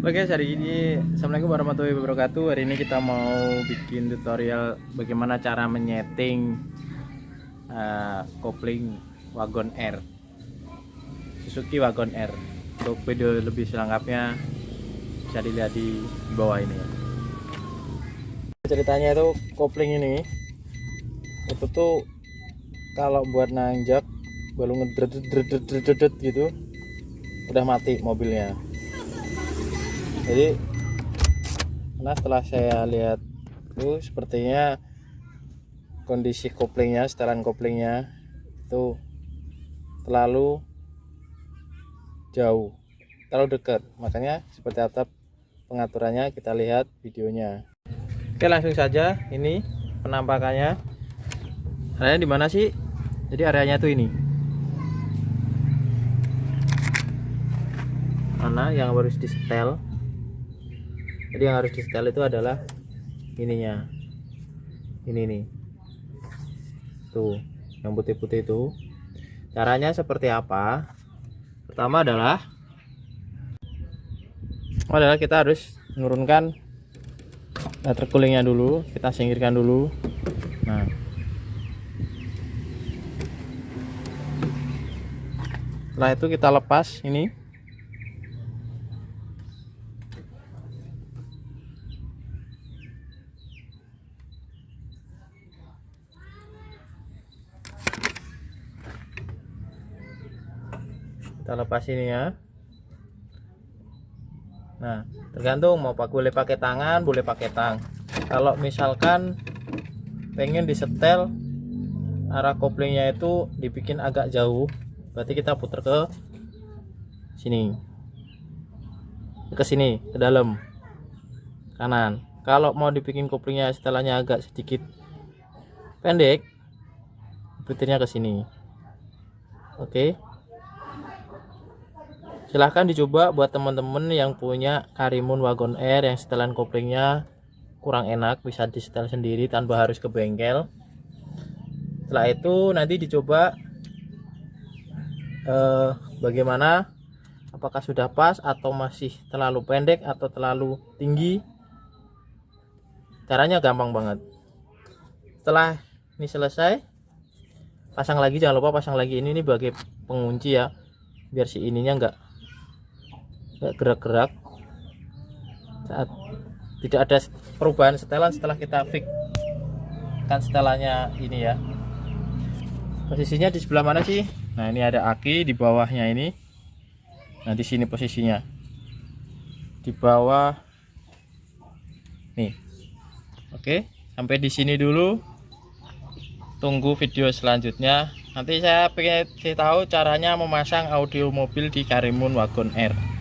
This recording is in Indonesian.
Oke guys, hari ini Assalamualaikum warahmatullahi wabarakatuh. Hari ini kita mau bikin tutorial Bagaimana cara menyeting uh, Kopling Wagon R. Suzuki Wagon R. Untuk video lebih selengkapnya Bisa dilihat di bawah ini. Ceritanya itu kopling ini Itu tuh Kalau buat nanjak Baru ngedredredredredred gitu Udah mati mobilnya jadi karena setelah saya lihat itu sepertinya kondisi koplingnya setelan koplingnya itu terlalu jauh terlalu dekat. Makanya seperti atap pengaturannya kita lihat videonya. Oke langsung saja ini penampakannya. Areanya di mana sih? Jadi areanya tuh ini. Mana yang harus di setel jadi yang harus di setel itu adalah ininya. Ini nih. Tuh yang putih-putih itu. Caranya seperti apa? Pertama adalah adalah kita harus menurunkan terkulingnya dulu kita singkirkan dulu. Nah. Setelah itu kita lepas ini kita lepas ini ya. Nah tergantung mau pak boleh pakai tangan boleh pakai tang. Kalau misalkan pengen disetel arah koplingnya itu dibikin agak jauh berarti kita putar ke sini. Ke sini ke dalam kanan. Kalau mau dibikin koplingnya setelannya agak sedikit pendek putarnya ke sini. Oke? okay silahkan dicoba buat teman-teman yang punya Karimun Wagon Air yang setelan koplingnya kurang enak bisa di setel sendiri tanpa harus ke bengkel. Setelah itu nanti dicoba eh, bagaimana apakah sudah pas atau masih terlalu pendek atau terlalu tinggi. Caranya gampang banget. Setelah ini selesai pasang lagi jangan lupa pasang lagi ini nih bagi pengunci ya biar si ininya enggak gerak-gerak. Saat tidak ada perubahan setelan setelah kita fix. Kan setelannya ini ya. Posisinya di sebelah mana sih? Nah ini ada aki di bawahnya ini. Nah di sini posisinya. Di bawah. Nih. Oke sampai di sini dulu. Tunggu video selanjutnya. Nanti saya pengen tahu caranya memasang audio mobil di Karimun Wagon R